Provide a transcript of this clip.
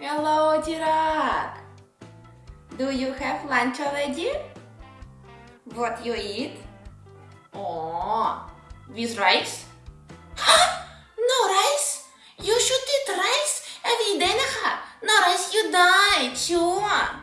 Hello, Tirak. Do you have lunch already? What you eat? Oh, with rice? No rice? You should eat rice every day, No rice, you die. Sure.